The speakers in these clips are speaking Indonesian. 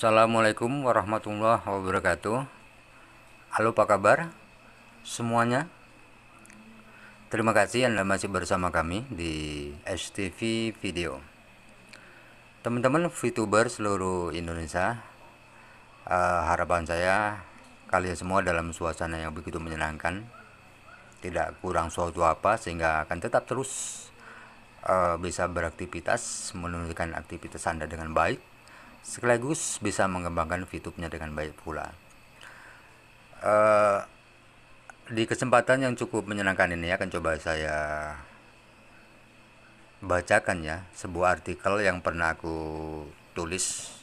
Assalamualaikum warahmatullahi wabarakatuh. Halo apa kabar semuanya? Terima kasih Anda masih bersama kami di STV Video. Teman-teman VTuber seluruh Indonesia uh, Harapan saya kalian semua dalam suasana yang begitu menyenangkan Tidak kurang suatu apa sehingga akan tetap terus uh, bisa beraktivitas Menunjukkan aktivitas Anda dengan baik sekaligus bisa mengembangkan VTube-nya dengan baik pula. Uh, di kesempatan yang cukup menyenangkan ini akan coba saya bacakan ya sebuah artikel yang pernah aku tulis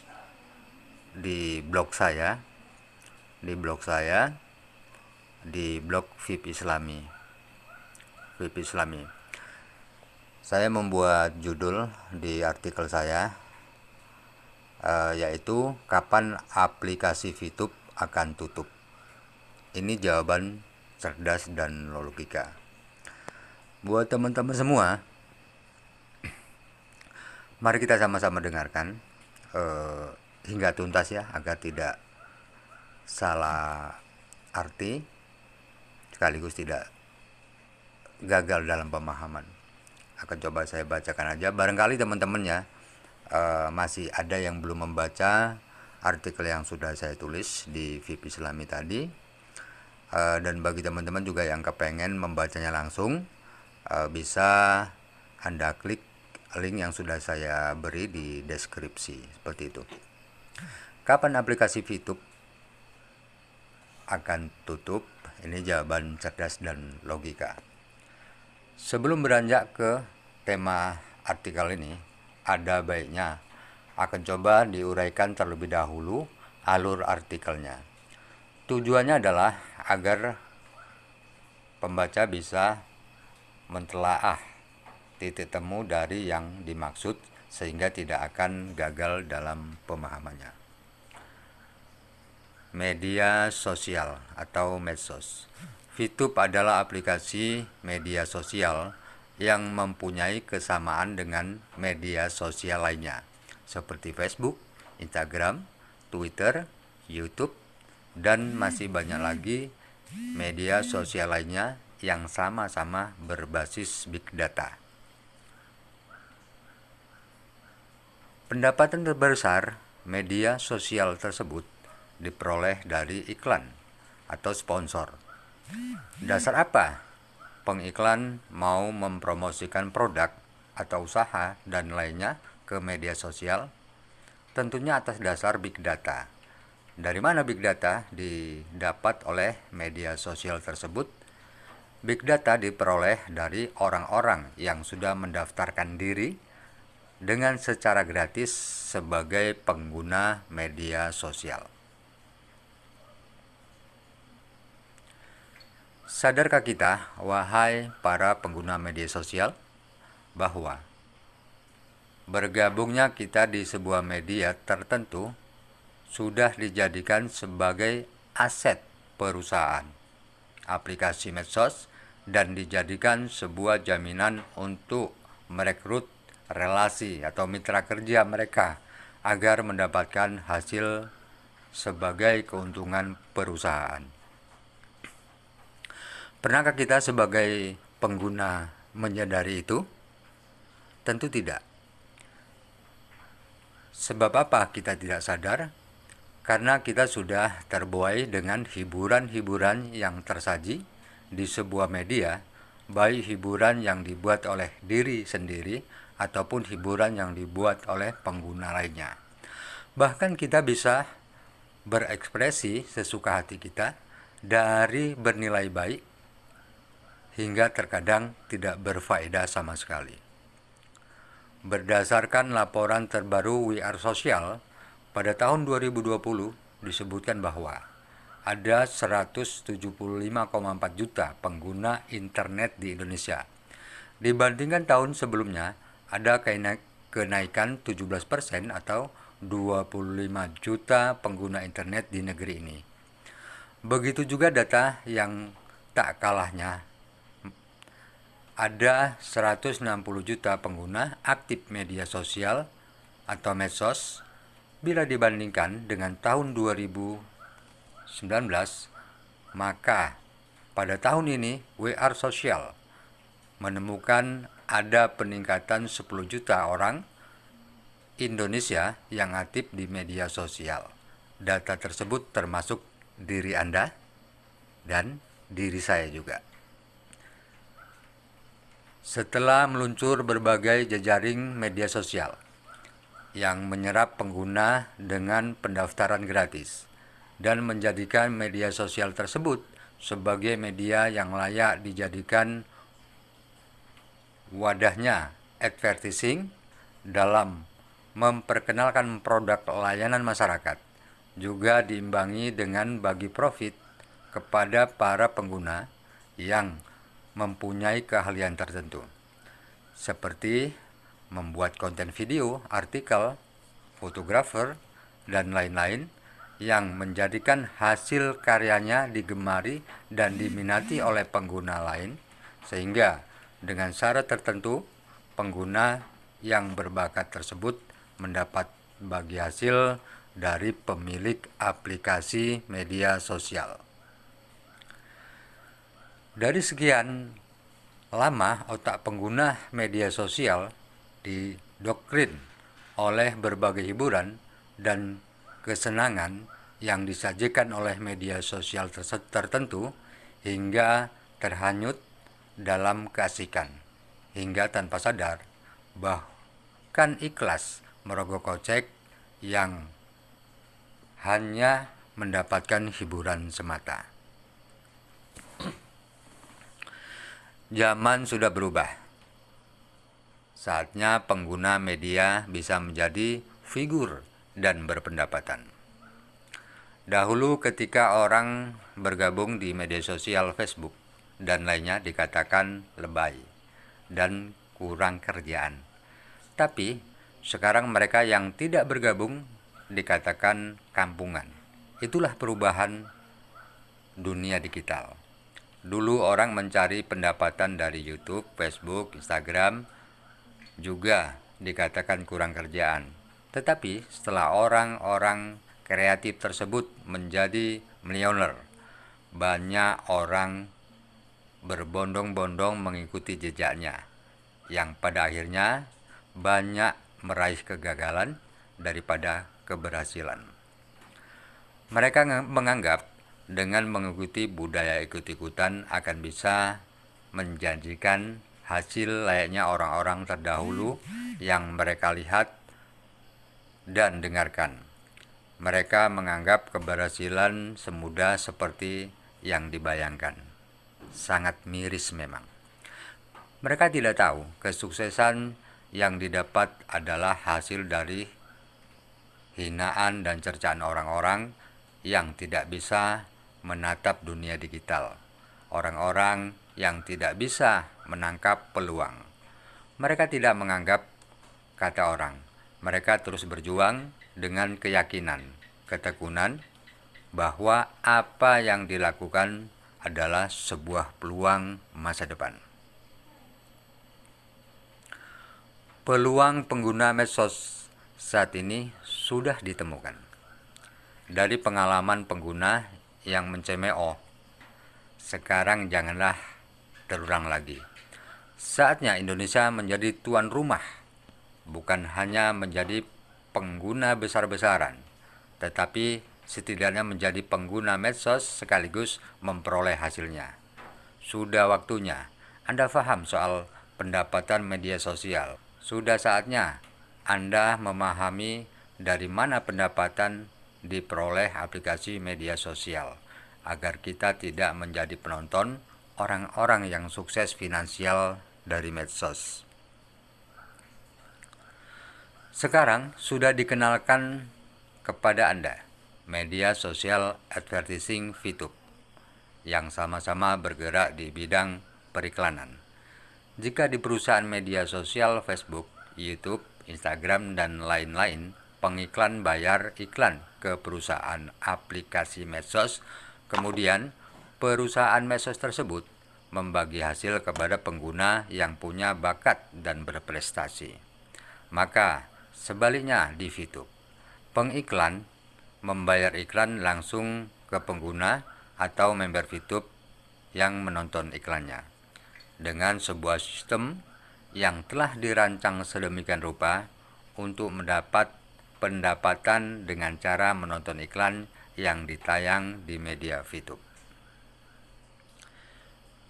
di blog saya di blog saya di blog VIP Islami. VIP Islami. Saya membuat judul di artikel saya uh, yaitu kapan aplikasi VTube akan tutup. Ini jawaban cerdas dan logika. Buat teman-teman semua, mari kita sama-sama dengarkan uh, hingga tuntas ya agar tidak salah arti sekaligus tidak gagal dalam pemahaman. Akan coba saya bacakan aja barangkali teman-teman ya uh, masih ada yang belum membaca artikel yang sudah saya tulis di VIP Islami tadi. Uh, dan bagi teman-teman juga yang kepengen membacanya langsung uh, bisa anda klik link yang sudah saya beri di deskripsi. Seperti itu. Kapan aplikasi VTube akan tutup? Ini jawaban cerdas dan logika. Sebelum beranjak ke tema artikel ini ada baiknya akan coba diuraikan terlebih dahulu alur artikelnya. Tujuannya adalah agar pembaca bisa mentelaah titik temu dari yang dimaksud sehingga tidak akan gagal dalam pemahamannya. Media sosial atau medsos. VTube adalah aplikasi media sosial yang mempunyai kesamaan dengan media sosial lainnya seperti Facebook, Instagram, Twitter, YouTube, dan masih banyak lagi media sosial lainnya yang sama-sama berbasis big data. Pendapatan terbesar media sosial tersebut diperoleh dari iklan atau sponsor. Dasar apa pengiklan mau mempromosikan produk atau usaha dan lainnya ke media sosial, tentunya atas dasar big data. Dari mana big data didapat oleh media sosial tersebut? Big data diperoleh dari orang-orang yang sudah mendaftarkan diri dengan secara gratis sebagai pengguna media sosial. Sadarkah kita, wahai para pengguna media sosial, bahwa bergabungnya kita di sebuah media tertentu sudah dijadikan sebagai aset perusahaan, aplikasi medsos, dan dijadikan sebuah jaminan untuk merekrut relasi atau mitra kerja mereka agar mendapatkan hasil sebagai keuntungan perusahaan. Pernahkah kita sebagai pengguna menyadari itu? Tentu tidak. Sebab apa kita tidak sadar? Karena kita sudah terbuai dengan hiburan-hiburan yang tersaji di sebuah media, baik hiburan yang dibuat oleh diri sendiri ataupun hiburan yang dibuat oleh pengguna lainnya. Bahkan kita bisa berekspresi sesuka hati kita dari bernilai baik hingga terkadang tidak berfaedah sama sekali. Berdasarkan laporan terbaru We Are Social, pada tahun 2020 disebutkan bahwa ada 175,4 juta pengguna internet di Indonesia. Dibandingkan tahun sebelumnya, ada kenaikan 17% atau 25 juta pengguna internet di negeri ini. Begitu juga data yang tak kalahnya ada 160 juta pengguna aktif media sosial atau medsos Bila dibandingkan dengan tahun 2019, maka pada tahun ini WR Sosial menemukan ada peningkatan 10 juta orang Indonesia yang aktif di media sosial. Data tersebut termasuk diri Anda dan diri saya juga. Setelah meluncur berbagai jejaring media sosial, yang menyerap pengguna dengan pendaftaran gratis dan menjadikan media sosial tersebut sebagai media yang layak dijadikan wadahnya advertising dalam memperkenalkan produk layanan masyarakat juga diimbangi dengan bagi profit kepada para pengguna yang mempunyai keahlian tertentu seperti membuat konten video, artikel, fotografer, dan lain-lain yang menjadikan hasil karyanya digemari dan diminati oleh pengguna lain sehingga dengan syarat tertentu pengguna yang berbakat tersebut mendapat bagi hasil dari pemilik aplikasi media sosial. Dari sekian lama otak pengguna media sosial didoktrin oleh berbagai hiburan dan kesenangan yang disajikan oleh media sosial tertentu hingga terhanyut dalam keasikan hingga tanpa sadar bahkan ikhlas merogoh kocek yang hanya mendapatkan hiburan semata. Zaman sudah berubah Saatnya pengguna media bisa menjadi figur dan berpendapatan. Dahulu ketika orang bergabung di media sosial Facebook dan lainnya dikatakan lebay dan kurang kerjaan. Tapi sekarang mereka yang tidak bergabung dikatakan kampungan. Itulah perubahan dunia digital. Dulu orang mencari pendapatan dari YouTube, Facebook, Instagram, juga dikatakan kurang kerjaan. Tetapi setelah orang-orang kreatif tersebut menjadi miliuner, banyak orang berbondong-bondong mengikuti jejaknya, yang pada akhirnya banyak meraih kegagalan daripada keberhasilan. Mereka menganggap dengan mengikuti budaya ikut-ikutan akan bisa menjanjikan hasil layaknya orang-orang terdahulu yang mereka lihat dan dengarkan. Mereka menganggap keberhasilan semudah seperti yang dibayangkan. Sangat miris memang. Mereka tidak tahu kesuksesan yang didapat adalah hasil dari hinaan dan cercaan orang-orang yang tidak bisa menatap dunia digital. Orang-orang yang tidak bisa menangkap peluang. Mereka tidak menganggap kata orang. Mereka terus berjuang dengan keyakinan, ketekunan bahwa apa yang dilakukan adalah sebuah peluang masa depan. Peluang pengguna medsos saat ini sudah ditemukan. Dari pengalaman pengguna yang mencemooh, sekarang janganlah terulang lagi. Saatnya Indonesia menjadi tuan rumah, bukan hanya menjadi pengguna besar-besaran, tetapi setidaknya menjadi pengguna medsos sekaligus memperoleh hasilnya. Sudah waktunya Anda paham soal pendapatan media sosial. Sudah saatnya Anda memahami dari mana pendapatan diperoleh aplikasi media sosial agar kita tidak menjadi penonton orang-orang yang sukses finansial dari medsos. Sekarang sudah dikenalkan kepada Anda media sosial advertising VTube yang sama-sama bergerak di bidang periklanan. Jika di perusahaan media sosial Facebook, YouTube, Instagram, dan lain-lain, pengiklan bayar iklan ke perusahaan aplikasi medsos, kemudian perusahaan medsos tersebut membagi hasil kepada pengguna yang punya bakat dan berprestasi. Maka sebaliknya di VTube, pengiklan membayar iklan langsung ke pengguna atau member VTube yang menonton iklannya. Dengan sebuah sistem yang telah dirancang sedemikian rupa untuk mendapat pendapatan dengan cara menonton iklan yang ditayang di media VTube.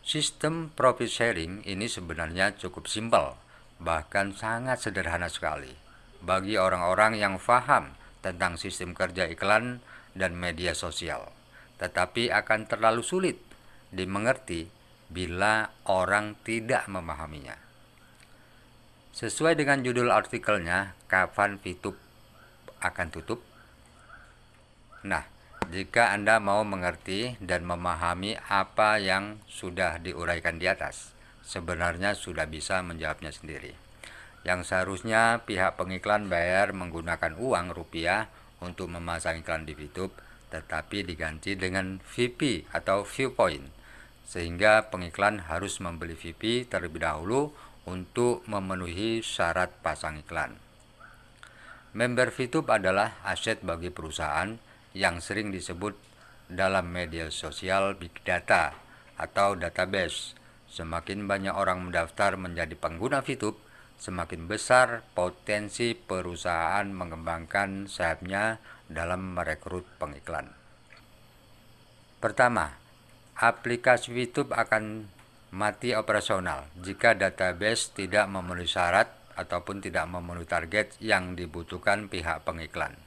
Sistem profit sharing ini sebenarnya cukup simpel, bahkan sangat sederhana sekali. Bagi orang-orang yang paham tentang sistem kerja iklan dan media sosial, tetapi akan terlalu sulit dimengerti bila orang tidak memahaminya. Sesuai dengan judul artikelnya, kapan VTube akan tutup? Nah, jika Anda mau mengerti dan memahami apa yang sudah diuraikan di atas, sebenarnya sudah bisa menjawabnya sendiri. Yang seharusnya pihak pengiklan bayar menggunakan uang rupiah untuk memasang iklan di YouTube, tetapi diganti dengan VP atau viewpoint, sehingga pengiklan harus membeli VP terlebih dahulu untuk memenuhi syarat pasang iklan. Member VTube adalah aset bagi perusahaan yang sering disebut dalam media sosial big data atau database. Semakin banyak orang mendaftar menjadi pengguna VTube, semakin besar potensi perusahaan mengembangkan sayapnya dalam merekrut pengiklan. Pertama, aplikasi VTube akan mati operasional jika database tidak memenuhi syarat ataupun tidak memenuhi target yang dibutuhkan pihak pengiklan.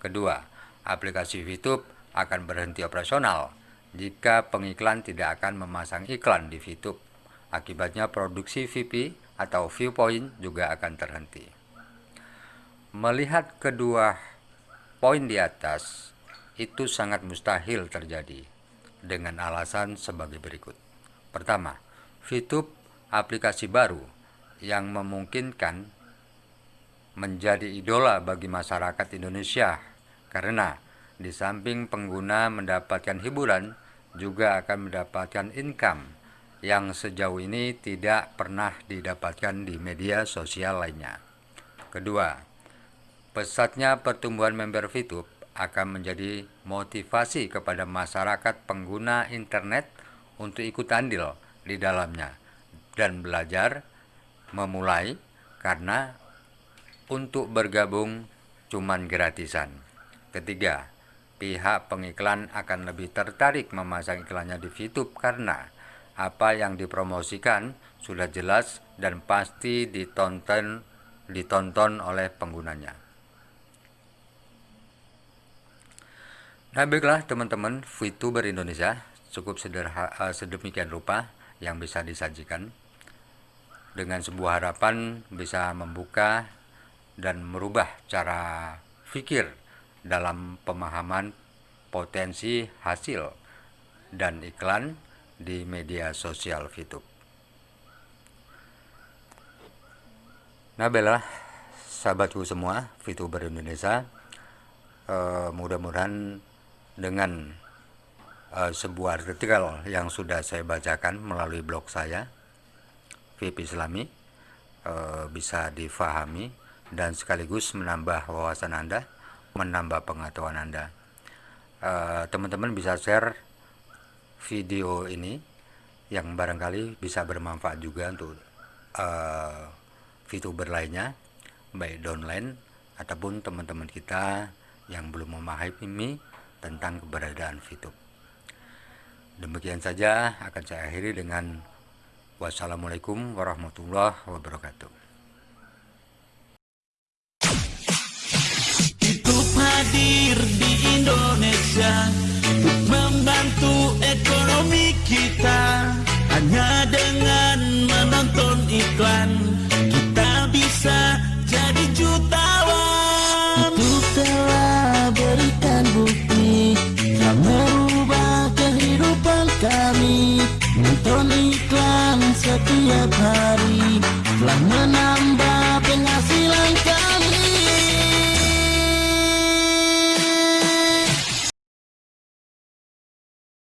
Kedua, aplikasi VTube akan berhenti operasional jika pengiklan tidak akan memasang iklan di VTube. Akibatnya produksi VP atau viewpoint juga akan terhenti. Melihat kedua poin di atas, itu sangat mustahil terjadi dengan alasan sebagai berikut. Pertama, VTube aplikasi baru yang memungkinkan menjadi idola bagi masyarakat Indonesia karena di samping pengguna mendapatkan hiburan, juga akan mendapatkan income yang sejauh ini tidak pernah didapatkan di media sosial lainnya. Kedua, pesatnya pertumbuhan member VTube akan menjadi motivasi kepada masyarakat pengguna internet untuk ikut andil di dalamnya dan belajar memulai karena untuk bergabung cuman gratisan. Ketiga, pihak pengiklan akan lebih tertarik memasang iklannya di VTube karena apa yang dipromosikan sudah jelas dan pasti ditonton ditonton oleh penggunanya. Nah baiklah teman-teman VTuber Indonesia cukup sederhana, eh, sedemikian rupa yang bisa disajikan dengan sebuah harapan bisa membuka dan merubah cara pikir dalam pemahaman potensi hasil dan iklan di media sosial VTube. Nah, bela sahabatku semua, VTuber Indonesia, eh, mudah-mudahan dengan eh, sebuah artikel yang sudah saya bacakan melalui blog saya, VIP Islami, eh, bisa difahami dan sekaligus menambah wawasan Anda menambah pengetahuan Anda. Eh, teman-teman bisa share video ini yang barangkali bisa bermanfaat juga untuk uh, VTuber lainnya, baik downline ataupun teman-teman kita yang belum memahami tentang keberadaan VTube. Demikian saja akan saya akhiri dengan wassalamualaikum warahmatullahi wabarakatuh. hadir di Indonesia Untuk membantu ekonomi kita